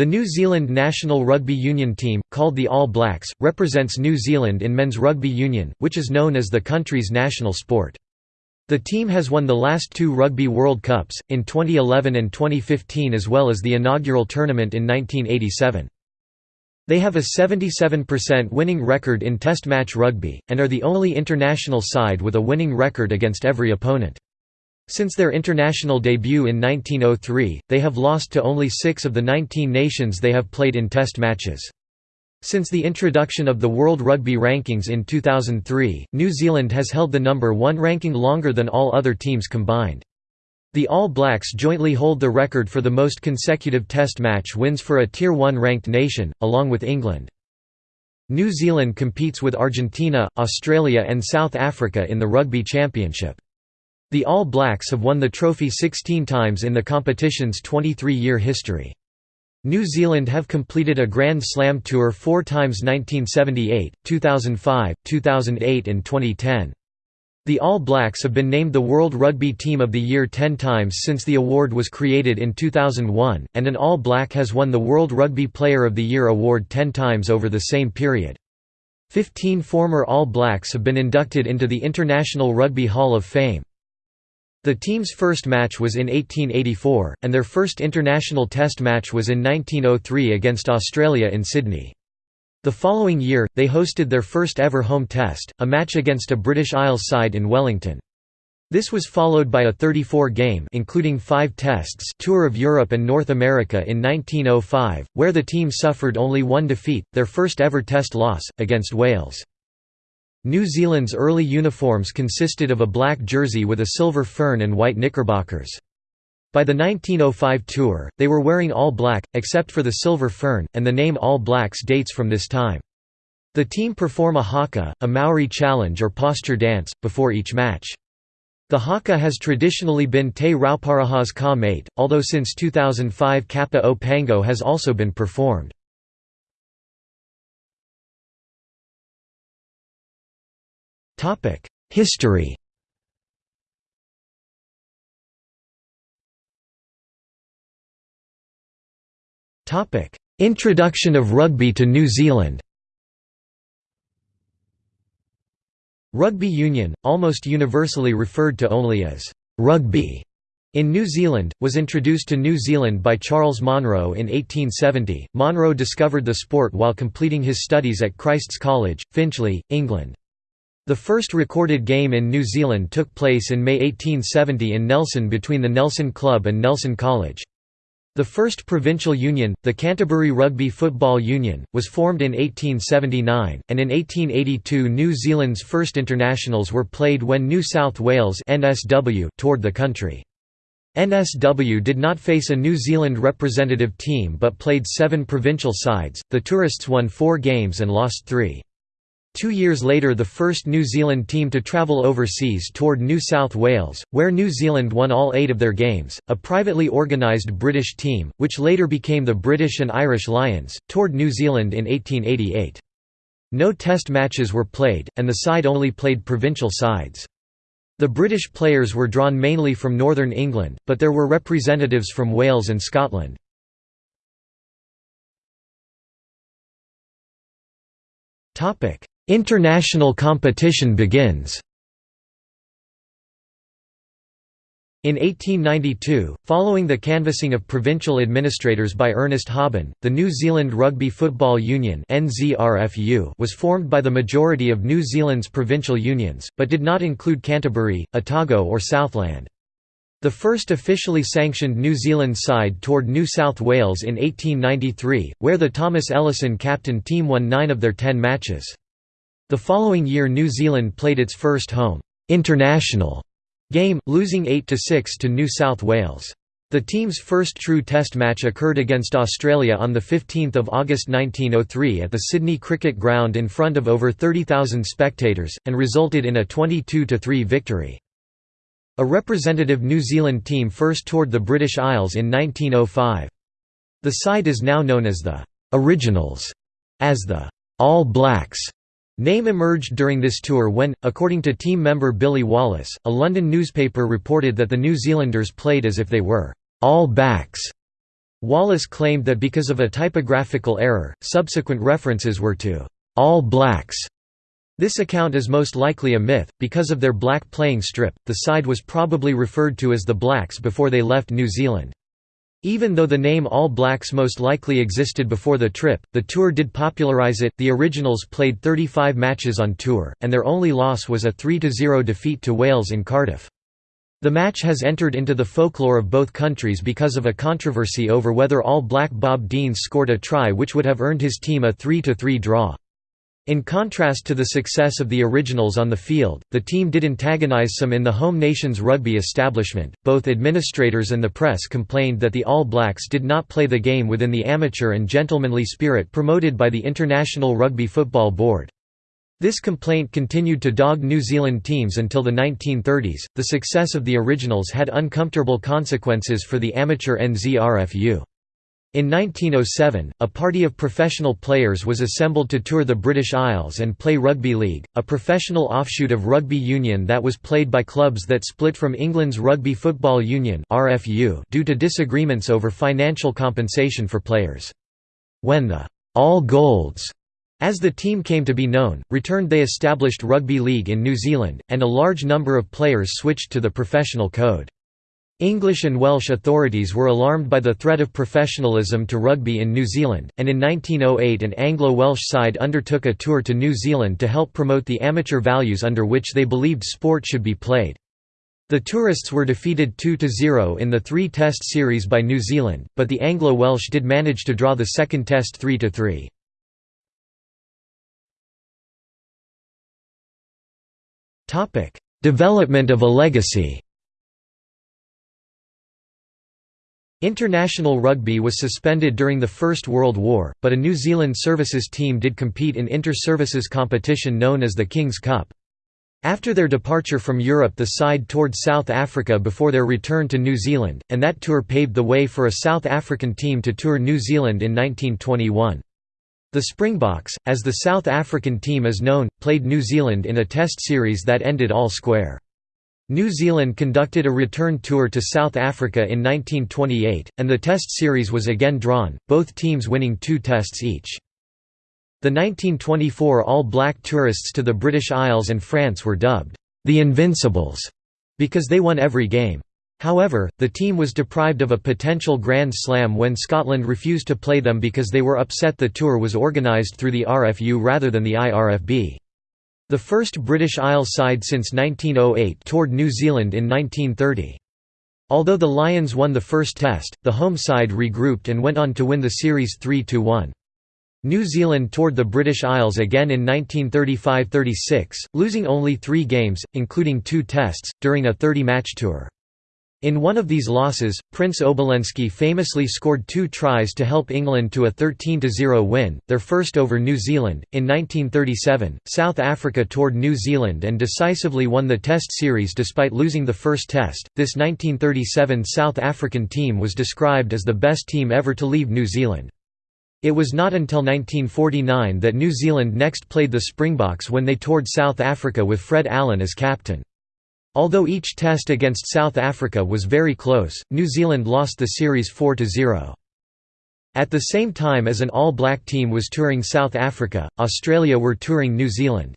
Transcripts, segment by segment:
The New Zealand national rugby union team, called the All Blacks, represents New Zealand in men's rugby union, which is known as the country's national sport. The team has won the last two Rugby World Cups, in 2011 and 2015 as well as the inaugural tournament in 1987. They have a 77% winning record in Test match rugby, and are the only international side with a winning record against every opponent. Since their international debut in 1903, they have lost to only six of the 19 nations they have played in Test matches. Since the introduction of the World Rugby Rankings in 2003, New Zealand has held the number one ranking longer than all other teams combined. The All Blacks jointly hold the record for the most consecutive Test match wins for a Tier 1 ranked nation, along with England. New Zealand competes with Argentina, Australia and South Africa in the Rugby Championship. The All Blacks have won the trophy 16 times in the competition's 23-year history. New Zealand have completed a Grand Slam tour four times 1978, 2005, 2008 and 2010. The All Blacks have been named the World Rugby Team of the Year ten times since the award was created in 2001, and an All Black has won the World Rugby Player of the Year award ten times over the same period. Fifteen former All Blacks have been inducted into the International Rugby Hall of Fame. The team's first match was in 1884, and their first international test match was in 1903 against Australia in Sydney. The following year, they hosted their first ever home test, a match against a British Isles side in Wellington. This was followed by a 34-game including five tests tour of Europe and North America in 1905, where the team suffered only one defeat, their first ever test loss, against Wales. New Zealand's early uniforms consisted of a black jersey with a silver fern and white knickerbockers. By the 1905 tour, they were wearing all black, except for the silver fern, and the name All Blacks dates from this time. The team perform a haka, a Maori challenge or posture dance, before each match. The haka has traditionally been Te Rauparaha's ka mate, although since 2005 Kapa o Pango has also been performed. History Introduction of rugby to New Zealand Rugby union, almost universally referred to only as «rugby» in New Zealand, was introduced to New Zealand by Charles Monro in 1870. Monro discovered the sport while completing his studies at Christ's College, Finchley, England. The first recorded game in New Zealand took place in May 1870 in Nelson between the Nelson Club and Nelson College. The first provincial union, the Canterbury Rugby Football Union, was formed in 1879, and in 1882 New Zealand's first internationals were played when New South Wales NSW toured the country. NSW did not face a New Zealand representative team but played seven provincial sides, the tourists won four games and lost three. Two years later the first New Zealand team to travel overseas toured New South Wales, where New Zealand won all eight of their games. A privately organised British team, which later became the British and Irish Lions, toured New Zealand in 1888. No test matches were played, and the side only played provincial sides. The British players were drawn mainly from northern England, but there were representatives from Wales and Scotland. Topic: International competition begins. In 1892, following the canvassing of provincial administrators by Ernest Hoben, the New Zealand Rugby Football Union was formed by the majority of New Zealand's provincial unions, but did not include Canterbury, Otago or Southland. The first officially sanctioned New Zealand side toured New South Wales in 1893, where the Thomas Ellison captain team won nine of their ten matches. The following year New Zealand played its first home international game, losing 8–6 to New South Wales. The team's first true Test match occurred against Australia on 15 August 1903 at the Sydney Cricket Ground in front of over 30,000 spectators, and resulted in a 22–3 victory. A representative New Zealand team first toured the British Isles in 1905. The side is now known as the «Originals», as the «All Blacks» Name emerged during this tour when, according to team member Billy Wallace, a London newspaper reported that the New Zealanders played as if they were «all backs». Wallace claimed that because of a typographical error, subsequent references were to «all blacks». This account is most likely a myth, because of their black playing strip, the side was probably referred to as the Blacks before they left New Zealand. Even though the name All Blacks most likely existed before the trip, the tour did popularise it. The originals played 35 matches on tour, and their only loss was a 3–0 defeat to Wales in Cardiff. The match has entered into the folklore of both countries because of a controversy over whether All Black Bob Deans scored a try which would have earned his team a 3–3 draw. In contrast to the success of the originals on the field, the team did antagonize some in the home nation's rugby establishment. Both administrators and the press complained that the All Blacks did not play the game within the amateur and gentlemanly spirit promoted by the International Rugby Football Board. This complaint continued to dog New Zealand teams until the 1930s. The success of the originals had uncomfortable consequences for the amateur NZRFU. In 1907, a party of professional players was assembled to tour the British Isles and play Rugby League, a professional offshoot of rugby union that was played by clubs that split from England's Rugby Football Union due to disagreements over financial compensation for players. When the All Golds as the team came to be known, returned they established rugby league in New Zealand, and a large number of players switched to the professional code. English and Welsh authorities were alarmed by the threat of professionalism to rugby in New Zealand, and in 1908 an Anglo-Welsh side undertook a tour to New Zealand to help promote the amateur values under which they believed sport should be played. The tourists were defeated 2–0 in the three-test series by New Zealand, but the Anglo-Welsh did manage to draw the second test 3–3. Topic: Development of a legacy. International rugby was suspended during the First World War, but a New Zealand services team did compete in inter-services competition known as the King's Cup. After their departure from Europe the side toured South Africa before their return to New Zealand, and that tour paved the way for a South African team to tour New Zealand in 1921. The Springboks, as the South African team is known, played New Zealand in a test series that ended all square. New Zealand conducted a return tour to South Africa in 1928, and the test series was again drawn, both teams winning two tests each. The 1924 all-black tourists to the British Isles and France were dubbed, the Invincibles, because they won every game. However, the team was deprived of a potential Grand Slam when Scotland refused to play them because they were upset the tour was organised through the RFU rather than the IRFB. The first British Isles side since 1908 toured New Zealand in 1930. Although the Lions won the first test, the home side regrouped and went on to win the series 3–1. New Zealand toured the British Isles again in 1935–36, losing only three games, including two tests, during a 30-match tour. In one of these losses, Prince Obolensky famously scored two tries to help England to a 13–0 win, their first over New Zealand. In 1937, South Africa toured New Zealand and decisively won the Test series despite losing the first Test. This 1937 South African team was described as the best team ever to leave New Zealand. It was not until 1949 that New Zealand next played the Springboks when they toured South Africa with Fred Allen as captain. Although each test against South Africa was very close, New Zealand lost the series 4–0. At the same time as an all-black team was touring South Africa, Australia were touring New Zealand.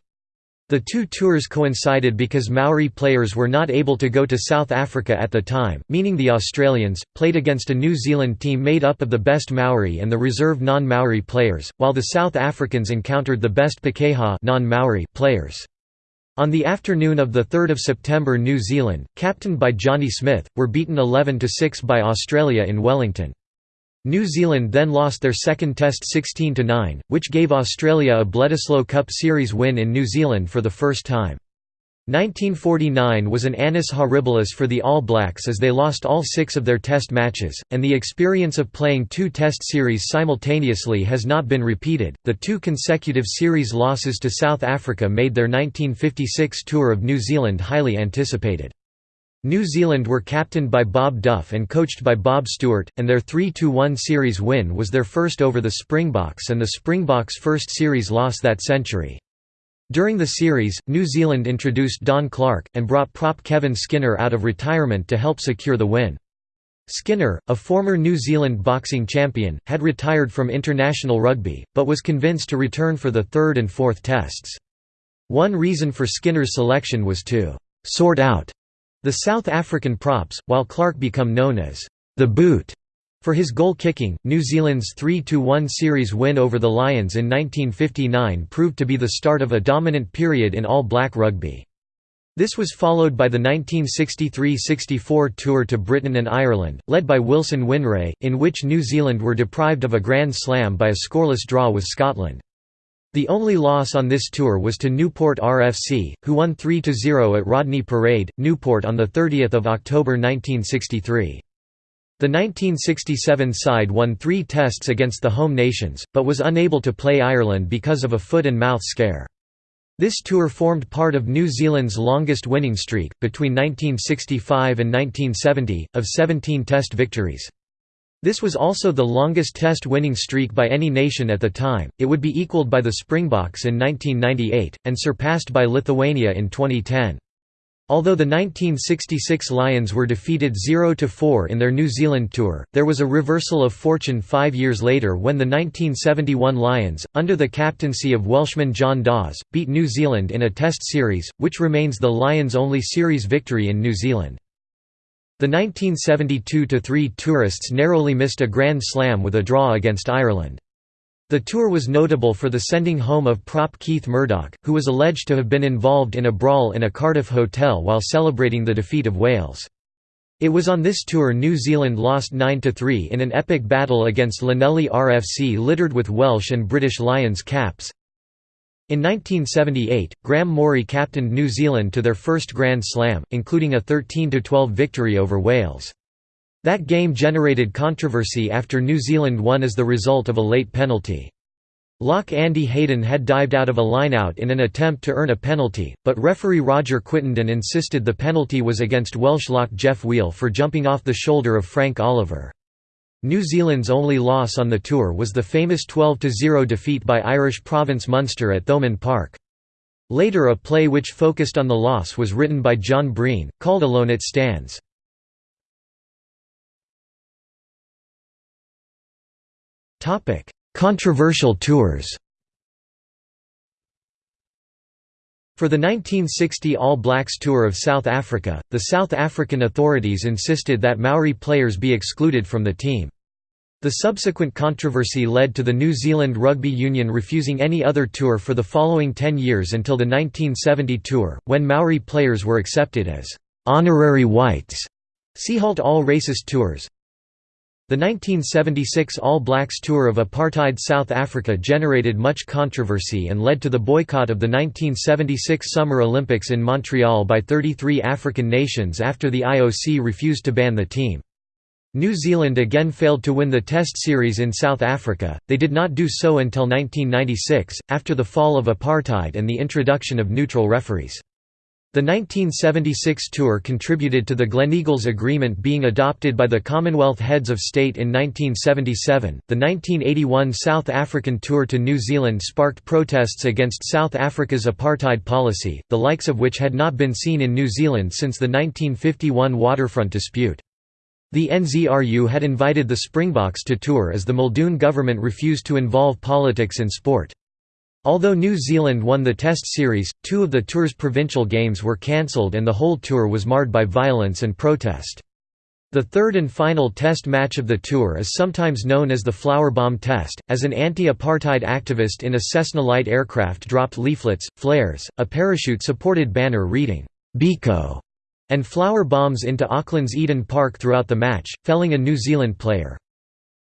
The two tours coincided because Maori players were not able to go to South Africa at the time, meaning the Australians, played against a New Zealand team made up of the best Maori and the reserve non-Maori players, while the South Africans encountered the best Pakeha non-Maori players. On the afternoon of 3 September New Zealand, captained by Johnny Smith, were beaten 11–6 by Australia in Wellington. New Zealand then lost their second test 16–9, which gave Australia a Bledisloe Cup Series win in New Zealand for the first time. 1949 was an annus horribilis for the All Blacks as they lost all six of their test matches, and the experience of playing two test series simultaneously has not been repeated. The two consecutive series losses to South Africa made their 1956 tour of New Zealand highly anticipated. New Zealand were captained by Bob Duff and coached by Bob Stewart, and their 3–1 series win was their first over the Springboks and the Springboks' first series loss that century. During the series, New Zealand introduced Don Clarke, and brought prop Kevin Skinner out of retirement to help secure the win. Skinner, a former New Zealand boxing champion, had retired from international rugby, but was convinced to return for the third and fourth tests. One reason for Skinner's selection was to «sort out» the South African props, while Clarke become known as «the boot» for his goal-kicking. New Zealand's 3–1 series win over the Lions in 1959 proved to be the start of a dominant period in all-black rugby. This was followed by the 1963–64 tour to Britain and Ireland, led by Wilson Whineray, in which New Zealand were deprived of a Grand Slam by a scoreless draw with Scotland. The only loss on this tour was to Newport RFC, who won 3–0 at Rodney Parade, Newport on 30 October 1963. The 1967 side won three tests against the home nations, but was unable to play Ireland because of a foot and mouth scare. This tour formed part of New Zealand's longest winning streak, between 1965 and 1970, of 17 Test victories. This was also the longest Test winning streak by any nation at the time, it would be equalled by the Springboks in 1998, and surpassed by Lithuania in 2010. Although the 1966 Lions were defeated 0–4 in their New Zealand tour, there was a reversal of fortune five years later when the 1971 Lions, under the captaincy of Welshman John Dawes, beat New Zealand in a Test series, which remains the Lions' only series victory in New Zealand. The 1972–3 tourists narrowly missed a Grand Slam with a draw against Ireland. The tour was notable for the sending home of prop Keith Murdoch, who was alleged to have been involved in a brawl in a Cardiff hotel while celebrating the defeat of Wales. It was on this tour New Zealand lost 9–3 in an epic battle against Llanelli RFC littered with Welsh and British Lions caps. In 1978, Graham Mourie captained New Zealand to their first Grand Slam, including a 13–12 victory over Wales. That game generated controversy after New Zealand won as the result of a late penalty. Lock Andy Hayden had dived out of a lineout in an attempt to earn a penalty, but referee Roger Quittenden insisted the penalty was against Welsh lock Geoff Wheel for jumping off the shoulder of Frank Oliver. New Zealand's only loss on the tour was the famous 12–0 defeat by Irish Province Munster at Thomond Park. Later a play which focused on the loss was written by John Breen, called Alone It Stands. Controversial tours For the 1960 All Blacks Tour of South Africa, the South African authorities insisted that Maori players be excluded from the team. The subsequent controversy led to the New Zealand Rugby Union refusing any other tour for the following ten years until the 1970 tour, when Maori players were accepted as «honorary whites». See halt all racist tours, the 1976 All Blacks tour of apartheid South Africa generated much controversy and led to the boycott of the 1976 Summer Olympics in Montreal by 33 African nations after the IOC refused to ban the team. New Zealand again failed to win the Test series in South Africa, they did not do so until 1996, after the fall of apartheid and the introduction of neutral referees. The 1976 tour contributed to the Gleneagles Agreement being adopted by the Commonwealth Heads of State in 1977. The 1981 South African tour to New Zealand sparked protests against South Africa's apartheid policy, the likes of which had not been seen in New Zealand since the 1951 waterfront dispute. The NZRU had invited the Springboks to tour as the Muldoon government refused to involve politics in sport. Although New Zealand won the Test series, two of the tour's provincial games were cancelled and the whole tour was marred by violence and protest. The third and final test match of the tour is sometimes known as the Flower Bomb Test, as an anti-apartheid activist in a Cessna light aircraft dropped leaflets, flares, a parachute-supported banner reading, "'Biko' and flower bombs into Auckland's Eden Park throughout the match, felling a New Zealand player.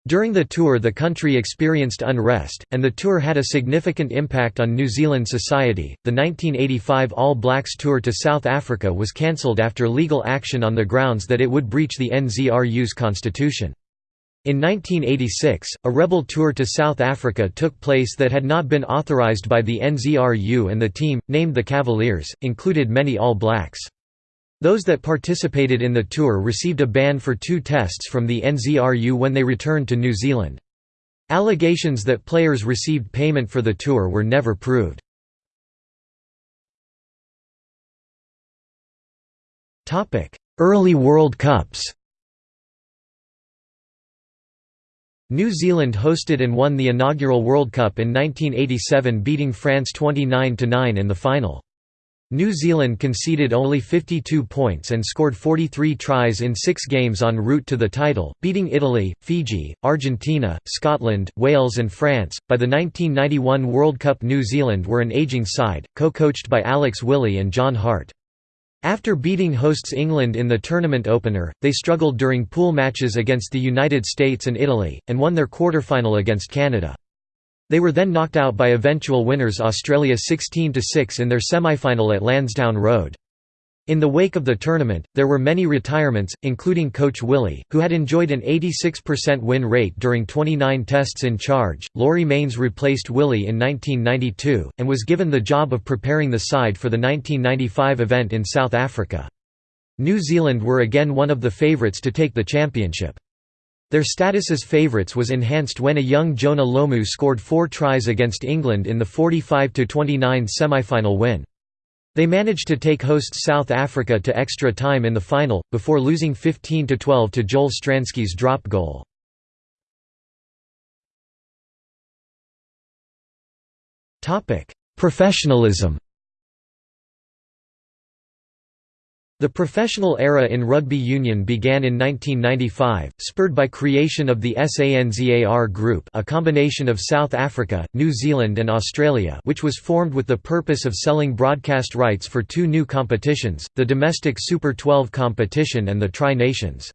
During the tour the country experienced unrest, and the tour had a significant impact on New Zealand society. The 1985 All Blacks tour to South Africa was cancelled after legal action on the grounds that it would breach the NZRU's constitution. In 1986, a rebel tour to South Africa took place that had not been authorised by the NZRU and the team, named the Cavaliers, included many All Blacks. Those that participated in the tour received a ban for two tests from the NZRU when they returned to New Zealand. Allegations that players received payment for the tour were never proved. Early World Cups New Zealand hosted and won the inaugural World Cup in 1987 beating France 29–9 in the final. New Zealand conceded only 52 points and scored 43 tries in six games en route to the title, beating Italy, Fiji, Argentina, Scotland, Wales and France. By the 1991 World Cup New Zealand were an aging side, co-coached by Alex Wyllie and John Hart. After beating hosts England in the tournament opener, they struggled during pool matches against the United States and Italy, and won their quarter-final against Canada. They were then knocked out by eventual winners Australia 16–6 in their semi-final at Lansdowne Road. In the wake of the tournament, there were many retirements, including coach Wyllie, who had enjoyed an 86% win rate during 29 tests in charge. Laurie Mains replaced Wyllie in 1992, and was given the job of preparing the side for the 1995 event in South Africa. New Zealand were again one of the favourites to take the championship. Their status as favourites was enhanced when a young Jonah Lomu scored four tries against England in the 45–29 semi-final win. They managed to take hosts South Africa to extra time in the final, before losing 15–12 to Joel Stransky's drop goal. Professionalism The professional era in rugby union began in 1995, spurred by creation of the SANZAR Group a combination of South Africa, New Zealand and Australia which was formed with the purpose of selling broadcast rights for two new competitions, the domestic Super 12 competition and the Tri-Nations.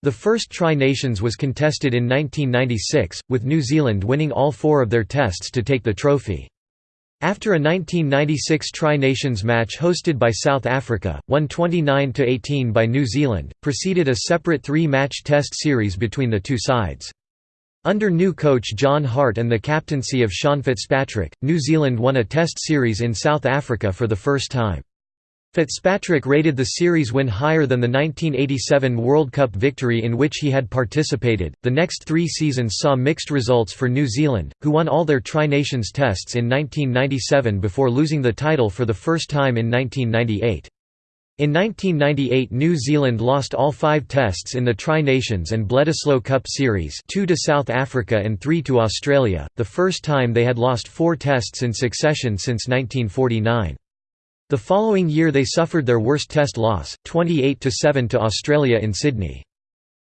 The first Tri-Nations was contested in 1996, with New Zealand winning all four of their tests to take the trophy. After a 1996 Tri-Nations match hosted by South Africa, won 29–18 by New Zealand, preceded a separate three-match test series between the two sides. Under new coach John Hart and the captaincy of Sean Fitzpatrick, New Zealand won a test series in South Africa for the first time. Fitzpatrick rated the series win higher than the 1987 World Cup victory in which he had participated. The next three seasons saw mixed results for New Zealand, who won all their Tri Nations tests in 1997 before losing the title for the first time in 1998. In 1998 New Zealand lost all five tests in the Tri-Nations and Bledisloe Cup Series two to South Africa and three to Australia, the first time they had lost four tests in succession since 1949. The following year they suffered their worst test loss, 28–7 to Australia in Sydney.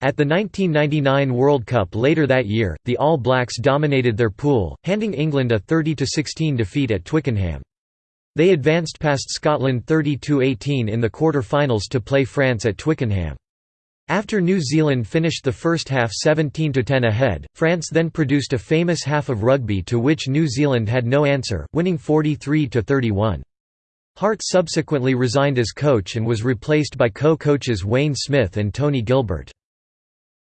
At the 1999 World Cup later that year, the All Blacks dominated their pool, handing England a 30–16 defeat at Twickenham. They advanced past Scotland 32–18 in the quarter-finals to play France at Twickenham. After New Zealand finished the first half 17–10 ahead, France then produced a famous half of rugby to which New Zealand had no answer, winning 43–31. Hart subsequently resigned as coach and was replaced by co-coaches Wayne Smith and Tony Gilbert.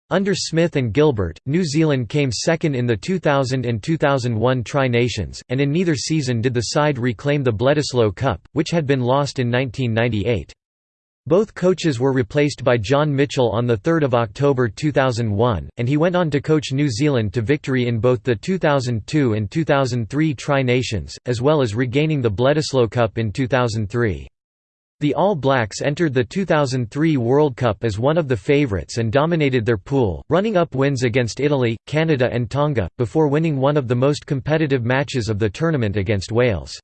Under Smith and Gilbert, New Zealand came second in the 2000 and 2001 Tri-Nations, and in neither season did the side reclaim the Bledisloe Cup, which had been lost in 1998. Both coaches were replaced by John Mitchell on 3 October 2001, and he went on to coach New Zealand to victory in both the 2002 and 2003 Tri-Nations, as well as regaining the Bledisloe Cup in 2003. The All Blacks entered the 2003 World Cup as one of the favourites and dominated their pool, running up wins against Italy, Canada and Tonga, before winning one of the most competitive matches of the tournament against Wales.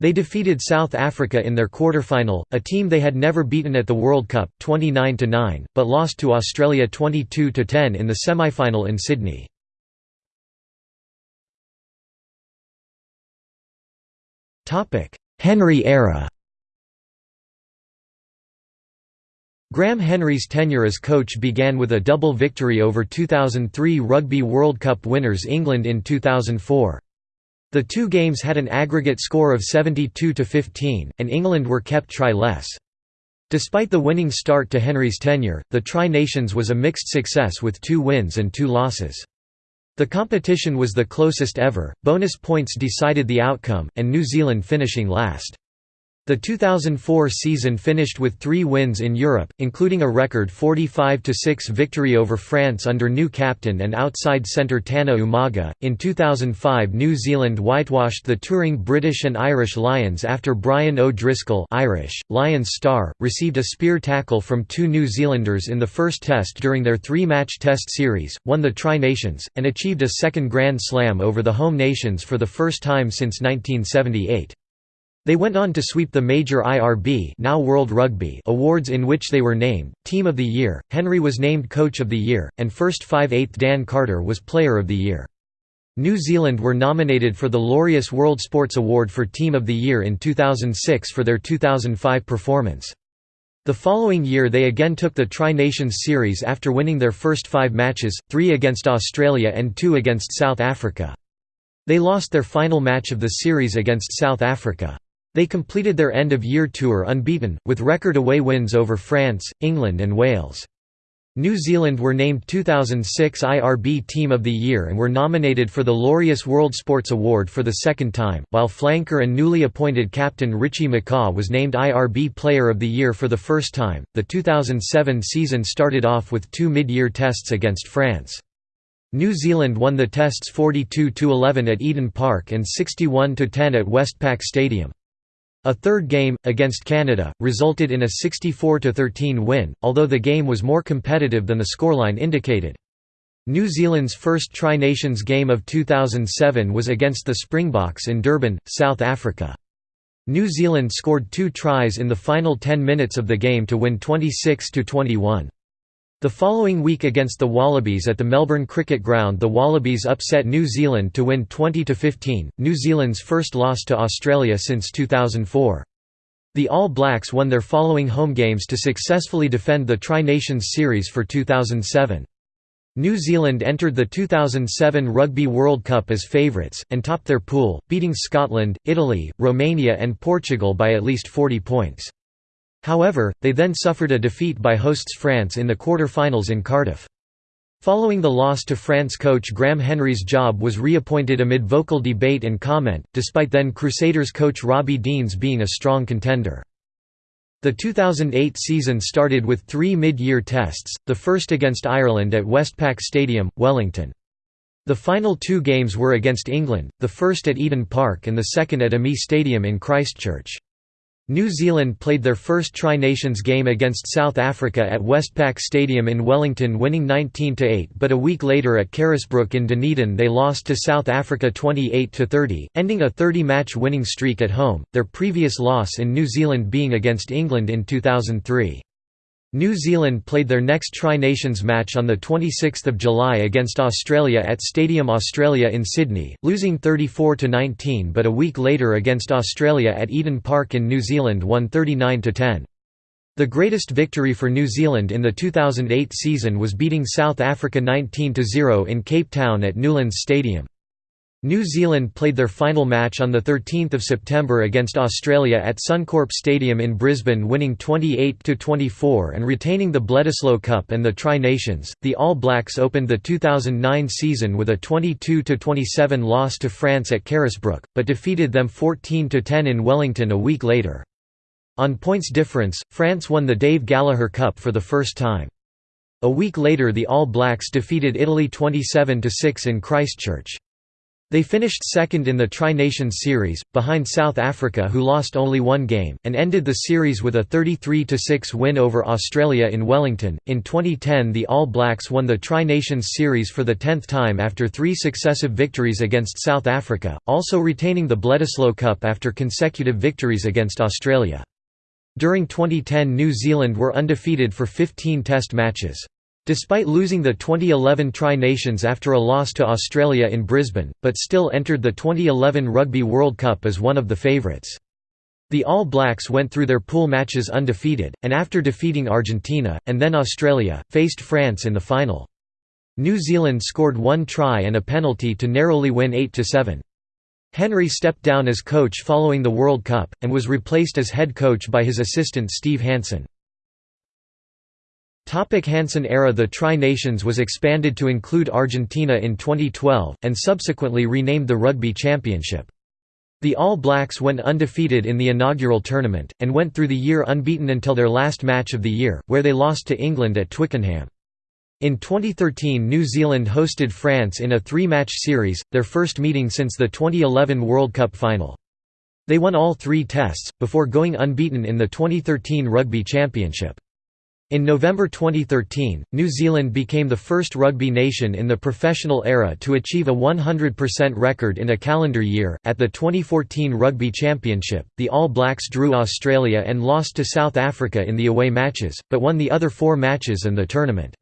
They defeated South Africa in their quarter-final, a team they had never beaten at the World Cup, 29–9, but lost to Australia 22–10 in the semi-final in Sydney. Henry era Graham Henry's tenure as coach began with a double victory over 2003 Rugby World Cup winners England in 2004. The two games had an aggregate score of 72 to 15, and England were kept try-less. Despite the winning start to Henry's tenure, the Tri-Nations was a mixed success with two wins and two losses. The competition was the closest ever, bonus points decided the outcome, and New Zealand finishing last. The 2004 season finished with three wins in Europe, including a record 45–6 victory over France under new captain and outside centre Tana Umaga. In 2005 New Zealand whitewashed the touring British and Irish Lions after Brian O'Driscoll Irish, Lions star, received a spear tackle from two New Zealanders in the first test during their three-match test series, won the Tri-Nations, and achieved a second Grand Slam over the home nations for the first time since 1978. They went on to sweep the major IRB now World Rugby awards in which they were named, Team of the Year, Henry was named Coach of the Year, and first 5/8 Dan Carter was Player of the Year. New Zealand were nominated for the Laureus World Sports Award for Team of the Year in 2006 for their 2005 performance. The following year they again took the Tri-Nations Series after winning their first five matches, three against Australia and two against South Africa. They lost their final match of the series against South Africa. They completed their end-of-year tour unbeaten, with record away wins over France, England and Wales. New Zealand were named 2006 IRB Team of the Year and were nominated for the Laureus World Sports Award for the second time, while flanker and newly appointed captain Richie McCaw was named IRB Player of the Year for the first time. The 2007 season started off with two mid-year tests against France. New Zealand won the tests 42–11 at Eden Park and 61–10 at Westpac Stadium. A third game, against Canada, resulted in a 64–13 win, although the game was more competitive than the scoreline indicated. New Zealand's first Tri-Nations game of 2007 was against the Springboks in Durban, South Africa. New Zealand scored two tries in the final 10 minutes of the game to win 26–21. The following week against the Wallabies at the Melbourne Cricket Ground the Wallabies upset New Zealand to win 20–15, New Zealand's first loss to Australia since 2004. The All Blacks won their following home games to successfully defend the Tri-Nations Series for 2007. New Zealand entered the 2007 Rugby World Cup as favourites, and topped their pool, beating Scotland, Italy, Romania and Portugal by at least 40 points. However, they then suffered a defeat by hosts France in the quarter-finals in Cardiff. Following the loss to France coach Graham Henry's job was reappointed amid vocal debate and comment, despite then Crusaders coach Robbie Deans being a strong contender. The 2008 season started with three mid-year tests, the first against Ireland at Westpac Stadium, Wellington. The final two games were against England, the first at Eden Park and the second at AAMI Stadium in Christchurch. New Zealand played their first Tri-Nations game against South Africa at Westpac Stadium in Wellington winning 19–8 but a week later at Carisbrook in Dunedin they lost to South Africa 28–30, ending a 30-match winning streak at home, their previous loss in New Zealand being against England in 2003. New Zealand played their next Tri-Nations match on 26 July against Australia at Stadium Australia in Sydney, losing 34–19 but a week later against Australia at Eden Park in New Zealand won 39–10. The greatest victory for New Zealand in the 2008 season was beating South Africa 19–0 in Cape Town at Newlands Stadium. New Zealand played their final match on 13 September against Australia at Suncorp Stadium in Brisbane winning 28–24 and retaining the Bledisloe Cup and the Tri-Nations. The All Blacks opened the 2009 season with a 22–27 loss to France at Carisbrook, but defeated them 14–10 in Wellington a week later. On points difference, France won the Dave Gallaher Cup for the first time. A week later the All Blacks defeated Italy 27–6 in Christchurch. They finished second in the Tri-Nations Series, behind South Africa who lost only one game, and ended the series with a 33–6 win over Australia in Wellington. In 2010 the All Blacks won the Tri-Nations Series for the tenth time after three successive victories against South Africa, also retaining the Bledisloe Cup after consecutive victories against Australia. During 2010 New Zealand were undefeated for 15 test matches. Despite losing the 2011 Tri-Nations after a loss to Australia in Brisbane, but still entered the 2011 Rugby World Cup as one of the favourites. The All Blacks went through their pool matches undefeated, and after defeating Argentina, and then Australia, faced France in the final. New Zealand scored one try and a penalty to narrowly win 8–7. Henry stepped down as coach following the World Cup, and was replaced as head coach by his assistant Steve Hansen. Topic Hansen era The Tri-Nations was expanded to include Argentina in 2012, and subsequently renamed the Rugby Championship. The All Blacks went undefeated in the inaugural tournament, and went through the year unbeaten until their last match of the year, where they lost to England at Twickenham. In 2013 New Zealand hosted France in a three-match series, their first meeting since the 2011 World Cup final. They won all three tests, before going unbeaten in the 2013 Rugby Championship. In November 2013, New Zealand became the first rugby nation in the professional era to achieve a 100% record in a calendar year. At the 2014 Rugby Championship, the All Blacks drew Australia and lost to South Africa in the away matches, but won the other four matches and the tournament.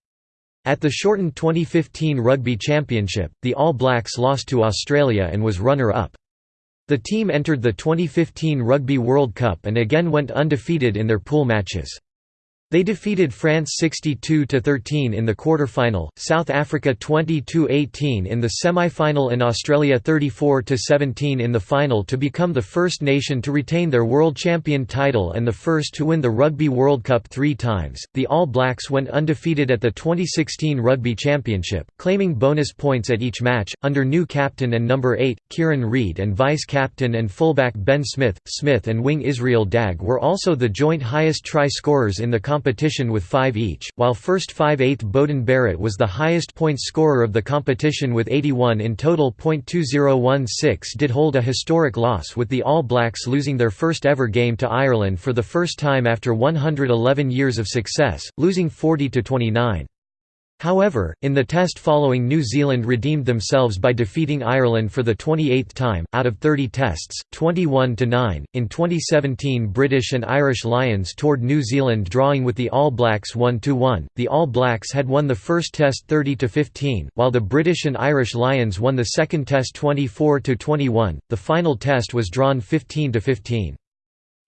At the shortened 2015 Rugby Championship, the All Blacks lost to Australia and was runner-up. The team entered the 2015 Rugby World Cup and again went undefeated in their pool matches. They defeated France 62–13 in the quarter-final, South Africa 20–18 in the semi-final and Australia 34–17 in the final to become the first nation to retain their world champion title and the first to win the Rugby World Cup three times. The All Blacks went undefeated at the 2016 Rugby Championship, claiming bonus points at each match, under new captain and number 8, Kieran Read and vice-captain and fullback Ben Smith. Smith and wing Israel Dagg were also the joint highest try scorers in the competition with five each, while first 5-8 Beauden Barrett was the highest point scorer of the competition with 81 in total. 2016 did hold a historic loss with the All Blacks losing their first ever game to Ireland for the first time after 111 years of success, losing 40–29. However, in the test following New Zealand redeemed themselves by defeating Ireland for the 28th time, out of 30 tests, 21–9. In 2017 British and Irish Lions toured New Zealand drawing with the All Blacks 1–1. The All Blacks had won the first test 30–15, while the British and Irish Lions won the second test 24–21. The final test was drawn 15–15.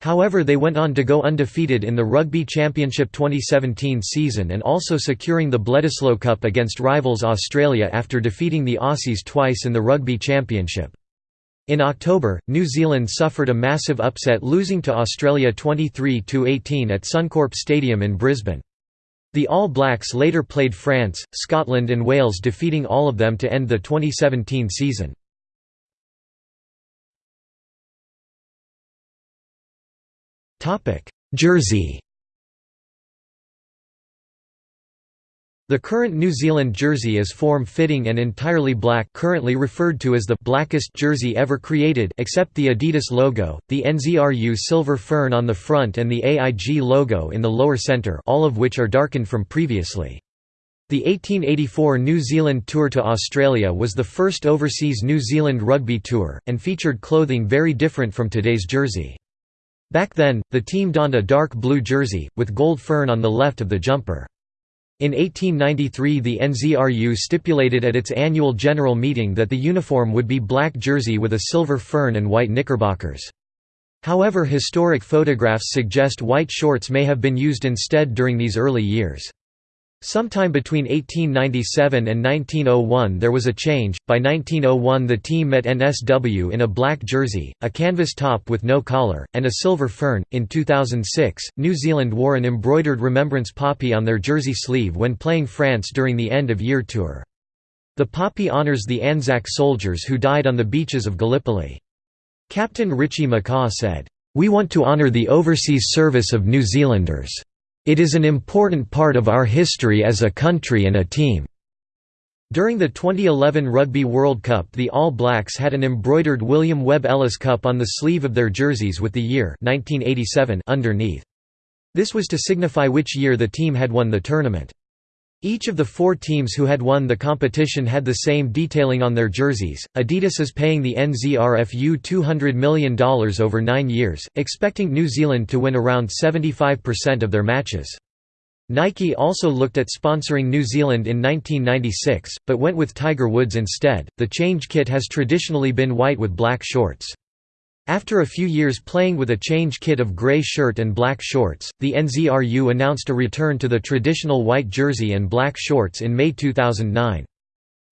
However they went on to go undefeated in the Rugby Championship 2017 season and also securing the Bledisloe Cup against rivals Australia after defeating the Aussies twice in the Rugby Championship. In October, New Zealand suffered a massive upset losing to Australia 23–18 at Suncorp Stadium in Brisbane. The All Blacks later played France, Scotland and Wales defeating all of them to end the 2017 season. Jersey The current New Zealand jersey is form-fitting and entirely black currently referred to as the blackest jersey ever created except the Adidas logo, the NZRU silver fern on the front and the AIG logo in the lower centre all of which are darkened from previously. The 1884 New Zealand Tour to Australia was the first overseas New Zealand rugby tour, and featured clothing very different from today's jersey. Back then, the team donned a dark blue jersey, with gold fern on the left of the jumper. In 1893 the NZRU stipulated at its annual general meeting that the uniform would be black jersey with a silver fern and white knickerbockers. However historic photographs suggest white shorts may have been used instead during these early years. Sometime between 1897 and 1901 there was a change, by 1901 the team met NSW in a black jersey, a canvas top with no collar, and a silver fern. In 2006, New Zealand wore an embroidered remembrance poppy on their jersey sleeve when playing France during the end-of-year tour. The poppy honours the Anzac soldiers who died on the beaches of Gallipoli. Captain Richie McCaw said, "...we want to honour the overseas service of New Zealanders." It is an important part of our history as a country and a team." During the 2011 Rugby World Cup the All Blacks had an embroidered William Webb Ellis Cup on the sleeve of their jerseys with the year 1987 underneath. This was to signify which year the team had won the tournament. Each of the four teams who had won the competition had the same detailing on their jerseys. Adidas is paying the NZRFU $200 million over nine years, expecting New Zealand to win around 75% of their matches. Nike also looked at sponsoring New Zealand in 1996, but went with Tiger Woods instead. The change kit has traditionally been white with black shorts. After a few years playing with a change kit of grey shirt and black shorts, the NZRU announced a return to the traditional white jersey and black shorts in May 2009.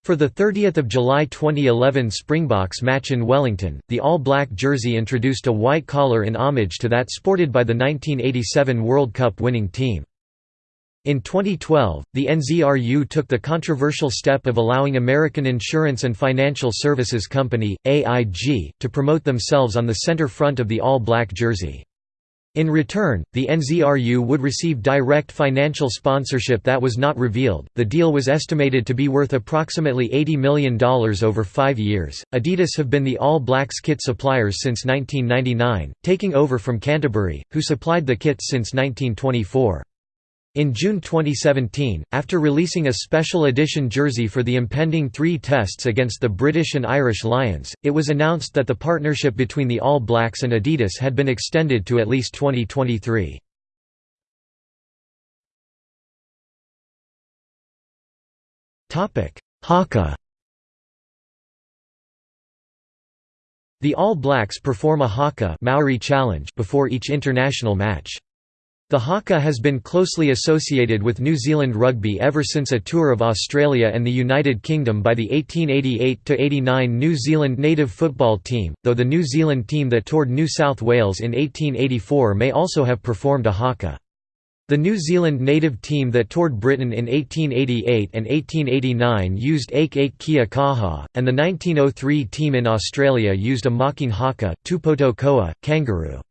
For the 30th of July 2011 Springboks match in Wellington, the all-black jersey introduced a white collar in homage to that sported by the 1987 World Cup winning team. In 2012, the NZRU took the controversial step of allowing American Insurance and Financial Services Company, AIG, to promote themselves on the center front of the all-black jersey. In return, the NZRU would receive direct financial sponsorship that was not revealed. The deal was estimated to be worth approximately $80 million over five years. Adidas have been the All Blacks kit suppliers since 1999, taking over from Canterbury, who supplied the kits since 1924. In June 2017, after releasing a special edition jersey for the impending three tests against the British and Irish Lions, it was announced that the partnership between the All Blacks and Adidas had been extended to at least 2023. Haka The All Blacks perform a haka Maori challenge before each international match. The haka has been closely associated with New Zealand rugby ever since a tour of Australia and the United Kingdom by the 1888–89 New Zealand native football team, though the New Zealand team that toured New South Wales in 1884 may also have performed a haka. The New Zealand native team that toured Britain in 1888 and 1889 used Ake Ake Kia Kaha, and the 1903 team in Australia used a mocking haka, Tupoto Koa, kangaroo.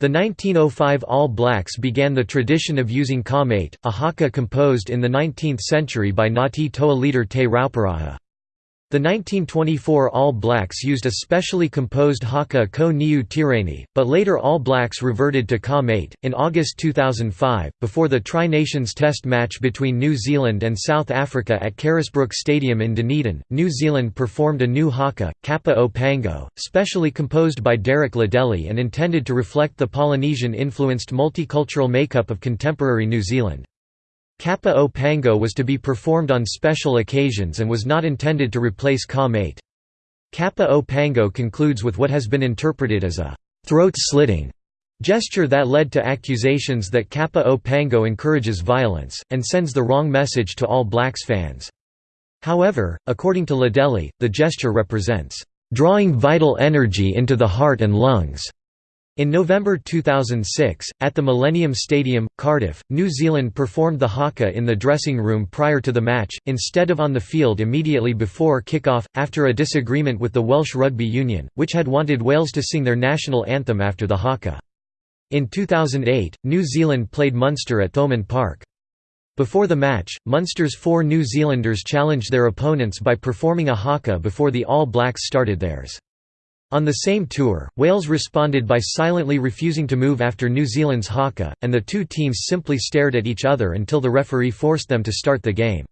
The 1905 All Blacks began the tradition of using ka-mate, a haka composed in the 19th century by Ngāti Toa leader Te Rauparaha. The 1924 All Blacks used a specially composed haka ko niu tireni, but later All Blacks reverted to ka-mate. In August 2005, before the Tri Nations Test match between New Zealand and South Africa at Carisbrook Stadium in Dunedin, New Zealand performed a new haka, Kapa o Pango, specially composed by Derek Lardelli and intended to reflect the Polynesian influenced multicultural makeup of contemporary New Zealand. Kapa o Pango was to be performed on special occasions and was not intended to replace ka-mate. Kapa o Pango concludes with what has been interpreted as a throat-slitting gesture that led to accusations that Kapa o Pango encourages violence, and sends the wrong message to all Blacks fans. However, according to Lardelli, the gesture represents, "...drawing vital energy into the heart and lungs." In November 2006, at the Millennium Stadium, Cardiff, New Zealand performed the haka in the dressing room prior to the match, instead of on the field immediately before kick-off, after a disagreement with the Welsh Rugby Union, which had wanted Wales to sing their national anthem after the haka. In 2008, New Zealand played Munster at Thomond Park. Before the match, Munster's four New Zealanders challenged their opponents by performing a haka before the All Blacks started theirs. On the same tour, Wales responded by silently refusing to move after New Zealand's haka, and the two teams simply stared at each other until the referee forced them to start the game.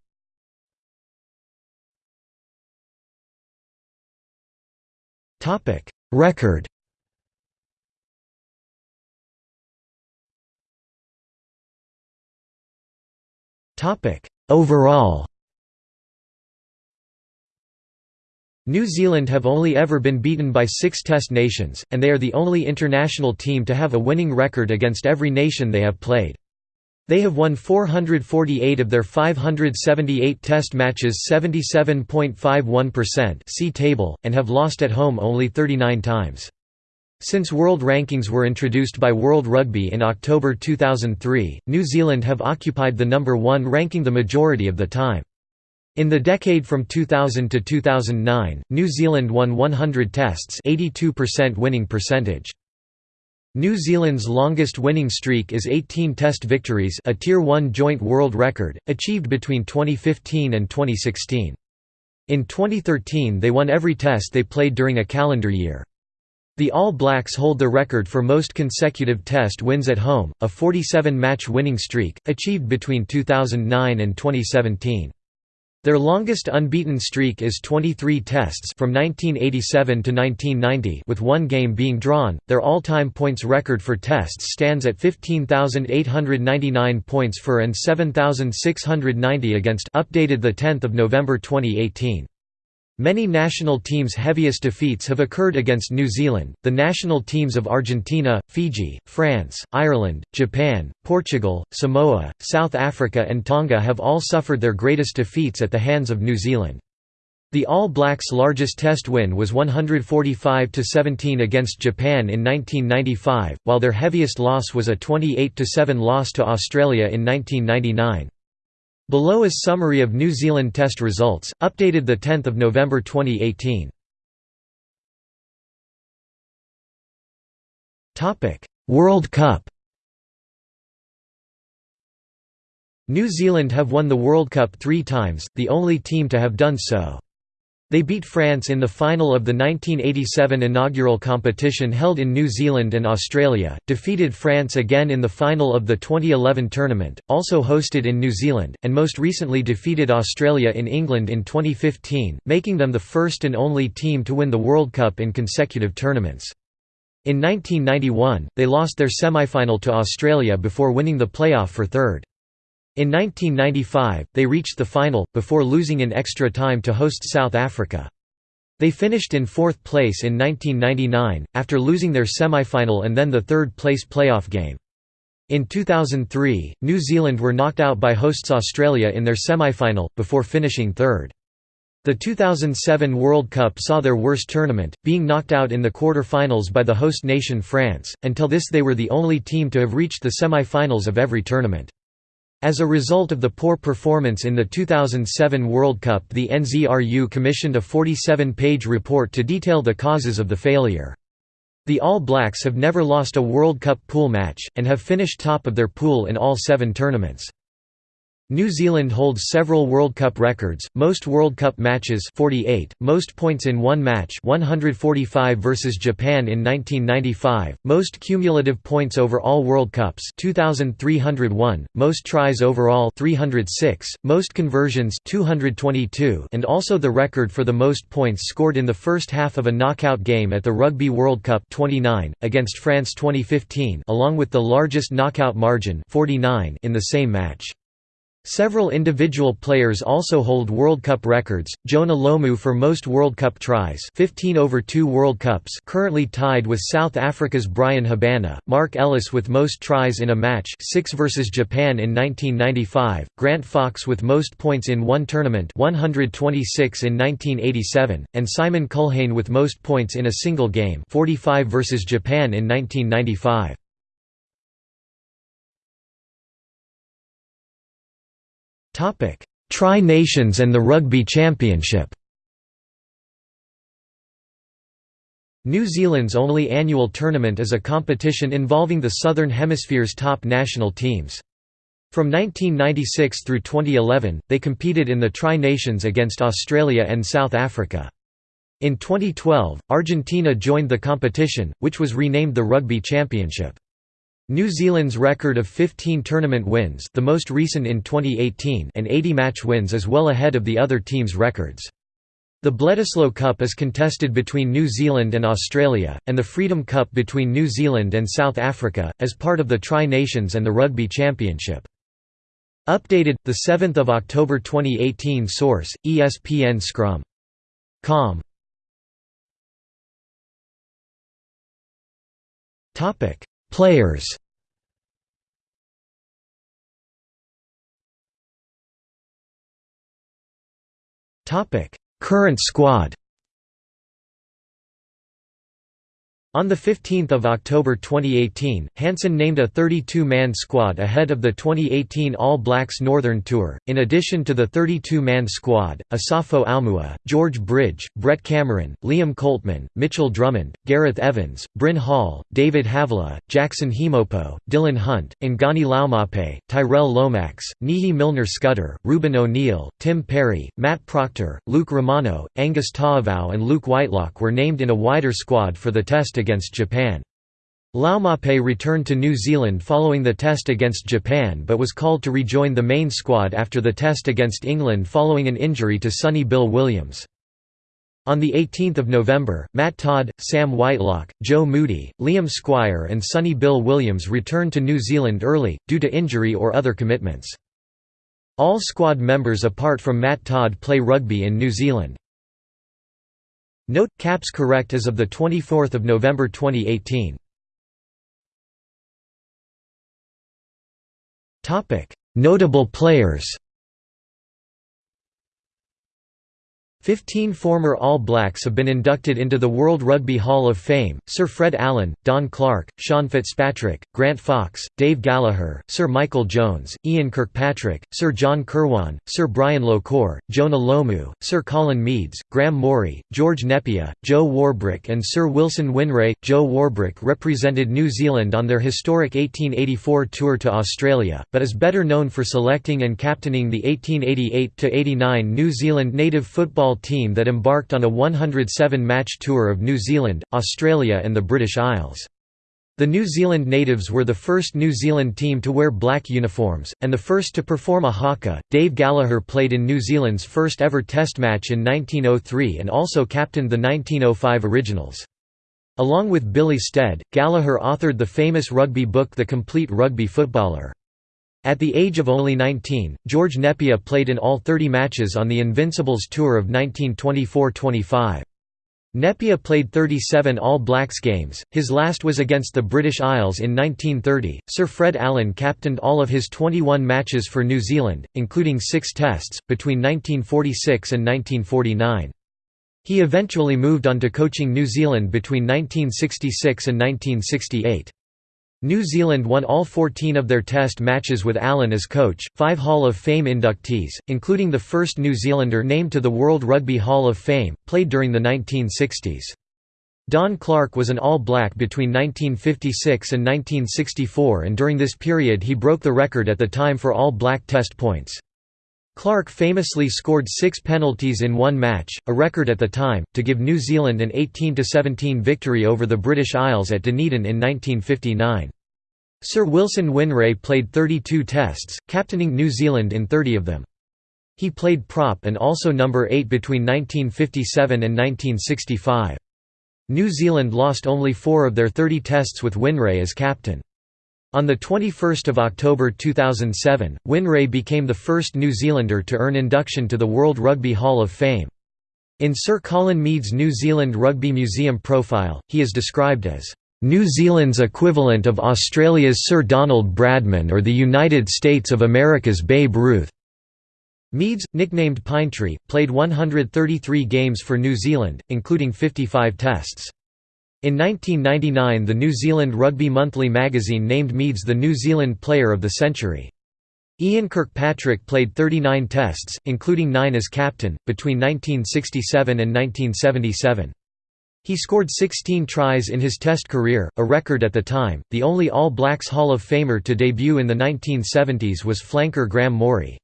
Record Overall New Zealand have only ever been beaten by six Test nations, and they are the only international team to have a winning record against every nation they have played. They have won 448 of their 578 Test matches 77.51% see table, and have lost at home only 39 times. Since world rankings were introduced by World Rugby in October 2003, New Zealand have occupied the number one ranking the majority of the time. In the decade from 2000 to 2009, New Zealand won 100 tests 82% winning percentage. New Zealand's longest winning streak is 18 test victories a Tier 1 joint world record, achieved between 2015 and 2016. In 2013 they won every test they played during a calendar year. The All Blacks hold the record for most consecutive test wins at home, a 47-match winning streak, achieved between 2009 and 2017. Their longest unbeaten streak is 23 tests from 1987 to 1990 with one game being drawn. Their all-time points record for tests stands at 15,899 points for and 7,690 against updated the 10th of November 2018. Many national teams' heaviest defeats have occurred against New Zealand. The national teams of Argentina, Fiji, France, Ireland, Japan, Portugal, Samoa, South Africa, and Tonga have all suffered their greatest defeats at the hands of New Zealand. The All Blacks' largest Test win was 145–17 against Japan in 1995, while their heaviest loss was a 28–7 loss to Australia in 1999. Below is summary of New Zealand Test results, updated 10 November 2018. World Cup New Zealand have won the World Cup three times, the only team to have done so. They beat France in the final of the 1987 inaugural competition held in New Zealand and Australia, defeated France again in the final of the 2011 tournament, also hosted in New Zealand, and most recently defeated Australia in England in 2015, making them the first and only team to win the World Cup in consecutive tournaments. In 1991, they lost their semi-final to Australia before winning the playoff for third. In 1995, they reached the final, before losing in extra time to host South Africa. They finished in fourth place in 1999, after losing their semi-final and then the third-place playoff game. In 2003, New Zealand were knocked out by hosts Australia in their semi-final, before finishing third. The 2007 World Cup saw their worst tournament, being knocked out in the quarter-finals by the host nation France, until this they were the only team to have reached the semi-finals of every tournament. As a result of the poor performance in the 2007 World Cup the NZRU commissioned a 47-page report to detail the causes of the failure. The All Blacks have never lost a World Cup pool match, and have finished top of their pool in all seven tournaments. New Zealand holds several World Cup records, most World Cup matches 48, most points in one match 145 versus Japan in 1995, most cumulative points over all World Cups 2301, most tries overall 306, most conversions 222 and also the record for the most points scored in the first half of a knockout game at the Rugby World Cup 29, against France 2015 along with the largest knockout margin 49 in the same match. Several individual players also hold World Cup records. Jonah Lomu for most World Cup tries, 15 over 2 World Cups, currently tied with South Africa's Bryan Habana. Mark Ellis with most tries in a match, 6 versus Japan in 1995. Grant Fox with most points in one tournament, 126 in 1987, and Simon Culhane with most points in a single game, 45 versus Japan in 1995. Tri-Nations and the Rugby Championship. New Zealand's only annual tournament is a competition involving the Southern Hemisphere's top national teams. From 1996 through 2011, they competed in the Tri-Nations against Australia and South Africa. In 2012, Argentina joined the competition, which was renamed the Rugby Championship. New Zealand's record of 15 tournament wins the most recent in 2018 and 80 match wins is well ahead of the other teams' records. The Bledisloe Cup is contested between New Zealand and Australia, and the Freedom Cup between New Zealand and South Africa, as part of the Tri-Nations and the Rugby Championship. Updated, 7 October 2018 Source, ESPN Scrum. Com. Players. Current squad On 15 October 2018, Hansen named a 32-man squad ahead of the 2018 All Blacks Northern Tour. In addition to the 32-man squad, Asafo Aumua, George Bridge, Brett Cameron, Liam Coltman, Mitchell Drummond, Gareth Evans, Bryn Hall, David Havila, Jackson Hemopo, Dylan Hunt, Ngani Laumape, Tyrell Lomax, Nehe Milner Skudder, Ruben O'Neill, Tim Perry, Matt Proctor, Luke Romano, Angus Ta'avao and Luke Whitelock were named in a wider squad for the test against Japan. Laumape returned to New Zealand following the test against Japan but was called to rejoin the main squad after the test against England following an injury to Sonny Bill Williams. On 18 November, Matt Todd, Sam Whitelock, Joe Moody, Liam Squire and Sonny Bill Williams returned to New Zealand early, due to injury or other commitments. All squad members apart from Matt Todd play rugby in New Zealand. Note: Caps correct as of the 24th of November 2018. Topic: Notable players. Fifteen former All Blacks have been inducted into the World Rugby Hall of Fame, Sir Fred Allen, Don Clarke, Sean Fitzpatrick, Grant Fox, Dave Gallaher, Sir Michael Jones, Ian Kirkpatrick, Sir John Kirwan, Sir Brian Lochore, Jonah Lomu, Sir Colin Meads, Graham Mourie, George Nepia, Joe Warbrick and Sir Wilson Whineray. Joe Warbrick represented New Zealand on their historic 1884 tour to Australia, but is better known for selecting and captaining the 1888–89 New Zealand native football football team that embarked on a 107-match tour of New Zealand, Australia and the British Isles. The New Zealand natives were the first New Zealand team to wear black uniforms, and the first to perform a haka. Dave Gallaher played in New Zealand's first ever Test match in 1903 and also captained the 1905 Originals. Along with Billy Stead, Gallaher authored the famous rugby book The Complete Rugby Footballer. At the age of only 19, George Nepia played in all 30 matches on the Invincibles tour of 1924–25. Nepia played 37 All Blacks games, his last was against the British Isles in 1930. Sir Fred Allen captained all of his 21 matches for New Zealand, including six tests, between 1946 and 1949. He eventually moved on to coaching New Zealand between 1966 and 1968. New Zealand won all 14 of their test matches with Allen as coach. Five Hall of Fame inductees, including the first New Zealander named to the World Rugby Hall of Fame, played during the 1960s. Don Clarke was an All Black between 1956 and 1964 and during this period he broke the record at the time for All Black test points. Clarke famously scored six penalties in one match, a record at the time, to give New Zealand an 18–17 victory over the British Isles at Dunedin in 1959. Sir Wilson Whineray played 32 tests, captaining New Zealand in 30 of them. He played prop and also number 8 between 1957 and 1965. New Zealand lost only four of their 30 tests with Whineray as captain. On 21 October 2007, Whineray became the first New Zealander to earn induction to the World Rugby Hall of Fame. In Sir Colin Meads' New Zealand Rugby Museum profile, he is described as, "...New Zealand's equivalent of Australia's Sir Donald Bradman or the United States of America's Babe Ruth." Meads, nicknamed Pinetree, played 133 games for New Zealand, including 55 tests. In 1999 the New Zealand Rugby Monthly magazine named Meads the New Zealand Player of the Century. Ian Kirkpatrick played 39 tests, including nine as captain, between 1967 and 1977. He scored 16 tries in his Test career, a record at the time. The only All Blacks Hall of Famer to debut in the 1970s was flanker Graham Mourie.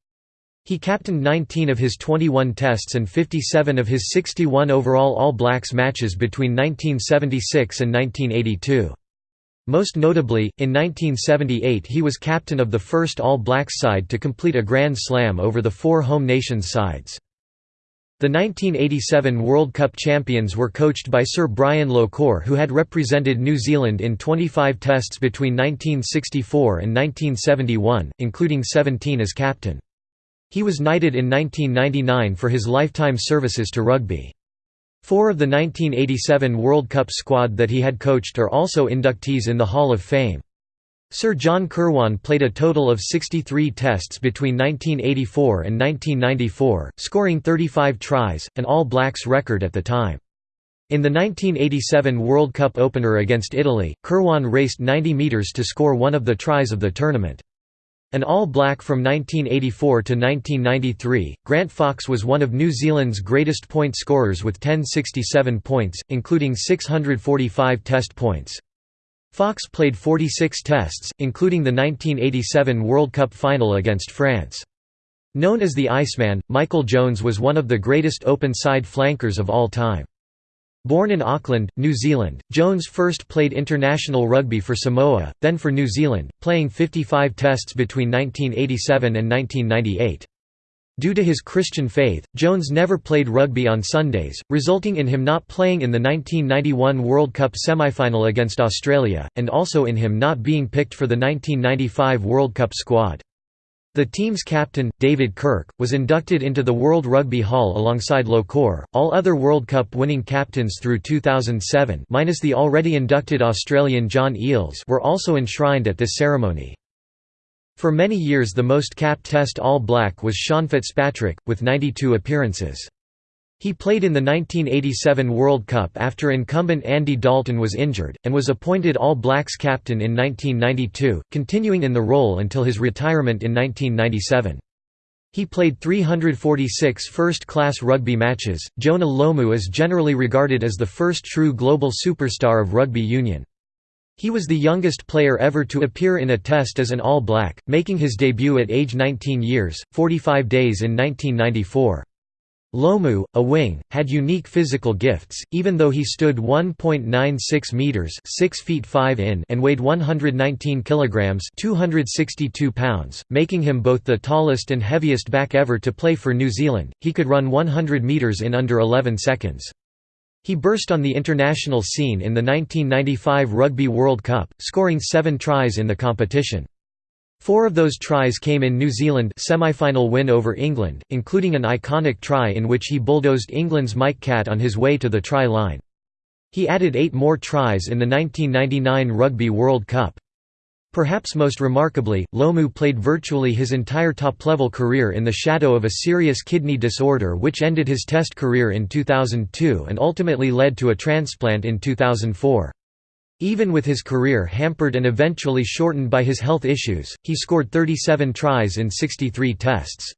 He captained 19 of his 21 tests and 57 of his 61 overall All Blacks matches between 1976 and 1982. Most notably, in 1978 he was captain of the first All Blacks side to complete a Grand Slam over the four home nations sides. The 1987 World Cup champions were coached by Sir Brian Lochore who had represented New Zealand in 25 tests between 1964 and 1971, including 17 as captain. He was knighted in 1999 for his lifetime services to rugby. Four of the 1987 World Cup squad that he had coached are also inductees in the Hall of Fame. Sir John Kirwan played a total of 63 tests between 1984 and 1994, scoring 35 tries, an All Blacks record at the time. In the 1987 World Cup opener against Italy, Kirwan raced 90 metres to score one of the tries of the tournament. An All-Black from 1984 to 1993, Grant Fox was one of New Zealand's greatest point scorers with 1067 points, including 645 test points. Fox played 46 tests, including the 1987 World Cup final against France. Known as the Iceman, Michael Jones was one of the greatest open-side flankers of all time. Born in Auckland, New Zealand, Jones first played international rugby for Samoa, then for New Zealand, playing 55 tests between 1987 and 1998. Due to his Christian faith, Jones never played rugby on Sundays, resulting in him not playing in the 1991 World Cup semi-final against Australia, and also in him not being picked for the 1995 World Cup squad. The team's captain, David Kirk, was inducted into the World Rugby Hall alongside Lochore. All other World Cup winning captains through 2007, minus the already inducted Australian John Eales, were also enshrined at this ceremony. For many years the most capped Test All Black was Sean Fitzpatrick, with 92 appearances. He played in the 1987 World Cup after incumbent Andy Dalton was injured, and was appointed All Blacks captain in 1992, continuing in the role until his retirement in 1997. He played 346 first-class rugby matches. Jonah Lomu is generally regarded as the first true global superstar of rugby union. He was the youngest player ever to appear in a test as an All Black, making his debut at age 19 years, 45 days in 1994. Lomu, a wing, had unique physical gifts, even though he stood 1.96 meters (6 feet 5 in) and weighed 119 kilograms (262 pounds), making him both the tallest and heaviest back ever to play for New Zealand. He could run 100 meters in under 11 seconds. He burst on the international scene in the 1995 Rugby World Cup, scoring 7 tries in the competition. Four of those tries came in New Zealand semi-final win over England, including an iconic try in which he bulldozed England's Mike Catt on his way to the try line. He added eight more tries in the 1999 Rugby World Cup. Perhaps most remarkably, Lomu played virtually his entire top-level career in the shadow of a serious kidney disorder which ended his Test career in 2002 and ultimately led to a transplant in 2004. Even with his career hampered and eventually shortened by his health issues, he scored 37 tries in 63 tests.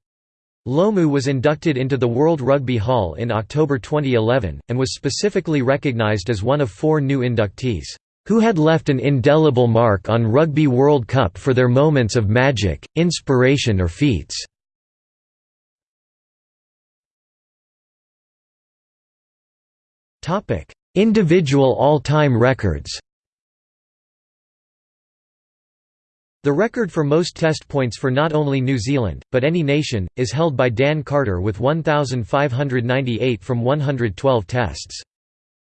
Lomu was inducted into the World Rugby Hall in October 2011, and was specifically recognised as one of four new inductees, "...who had left an indelible mark on Rugby World Cup for their moments of magic, inspiration or feats." Individual all-time records The record for most test points for not only New Zealand, but any nation, is held by Dan Carter with 1,598 from 112 tests.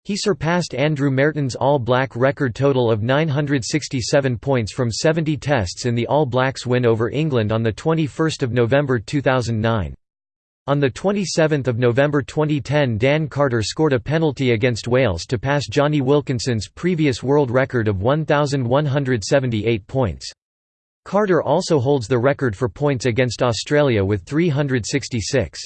He surpassed Andrew Mehrtens' All Black record total of 967 points from 70 tests in the All Blacks win over England on 21 November 2009. On 27 November 2010 Dan Carter scored a penalty against Wales to pass Jonny Wilkinson's previous world record of 1,178 points. Carter also holds the record for points against Australia with 366.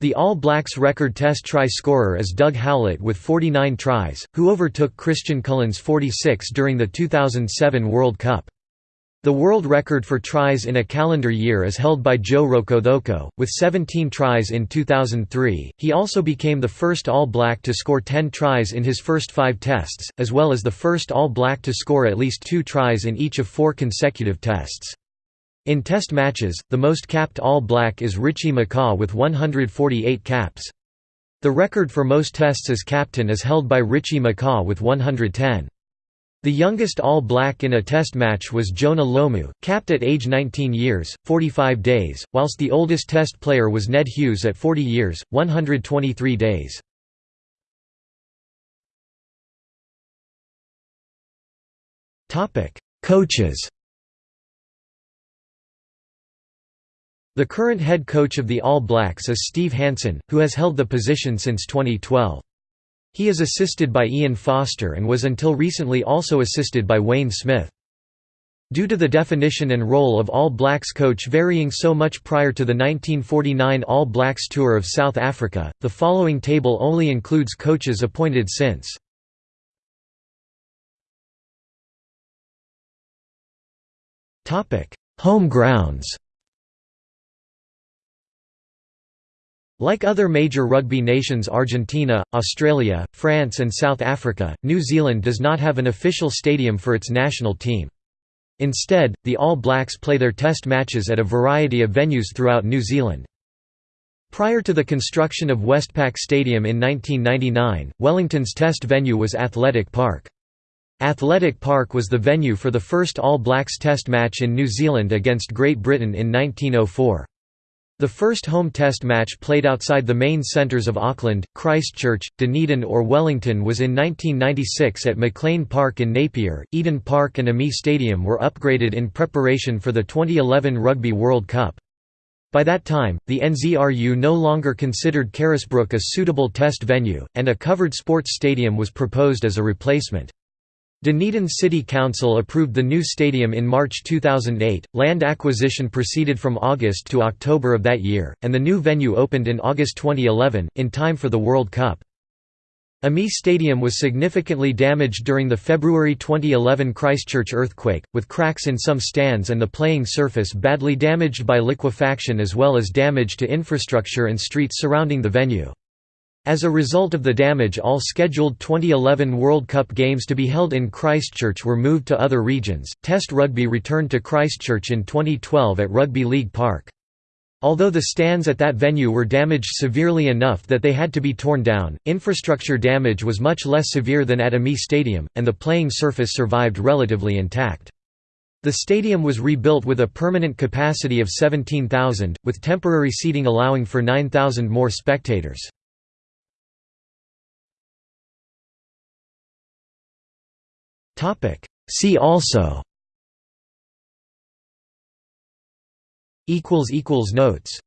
The All Blacks record test try scorer is Doug Howlett with 49 tries, who overtook Christian Cullen's 46 during the 2007 World Cup. The world record for tries in a calendar year is held by Joe Rokocoko, with 17 tries in 2003. He also became the first All Black to score 10 tries in his first five tests, as well as the first All Black to score at least two tries in each of four consecutive tests. In test matches, the most capped All Black is Richie McCaw with 148 caps. The record for most tests as captain is held by Richie McCaw with 110. The youngest All-Black in a Test match was Jonah Lomu, capped at age 19 years, 45 days, whilst the oldest Test player was Ned Hughes at 40 years, 123 days. Coaches The current head coach of the All Blacks is Steve Hansen, who has held the position since 2012. He is assisted by Ian Foster and was until recently also assisted by Wayne Smith. Due to the definition and role of All Blacks coach varying so much prior to the 1949 All Blacks Tour of South Africa, the following table only includes coaches appointed since. Home grounds Like other major rugby nations Argentina, Australia, France and South Africa, New Zealand does not have an official stadium for its national team. Instead, the All Blacks play their test matches at a variety of venues throughout New Zealand. Prior to the construction of Westpac Stadium in 1999, Wellington's test venue was Athletic Park. Athletic Park was the venue for the first All Blacks test match in New Zealand against Great Britain in 1904. The first home test match played outside the main centres of Auckland, Christchurch, Dunedin or Wellington was in 1996 at McLean Park in Napier. Eden Park and AAMI Stadium were upgraded in preparation for the 2011 Rugby World Cup. By that time, the NZRU no longer considered Carisbrook a suitable test venue, and a covered sports stadium was proposed as a replacement. Dunedin City Council approved the new stadium in March 2008, land acquisition proceeded from August to October of that year, and the new venue opened in August 2011, in time for the World Cup. AAMI Stadium was significantly damaged during the February 2011 Christchurch earthquake, with cracks in some stands and the playing surface badly damaged by liquefaction as well as damage to infrastructure and streets surrounding the venue. As a result of the damage all scheduled 2011 World Cup games to be held in Christchurch were moved to other regions. Test rugby returned to Christchurch in 2012 at Rugby League Park. Although the stands at that venue were damaged severely enough that they had to be torn down, infrastructure damage was much less severe than at AAMI Stadium, and the playing surface survived relatively intact. The stadium was rebuilt with a permanent capacity of 17,000, with temporary seating allowing for 9,000 more spectators. See also. Notes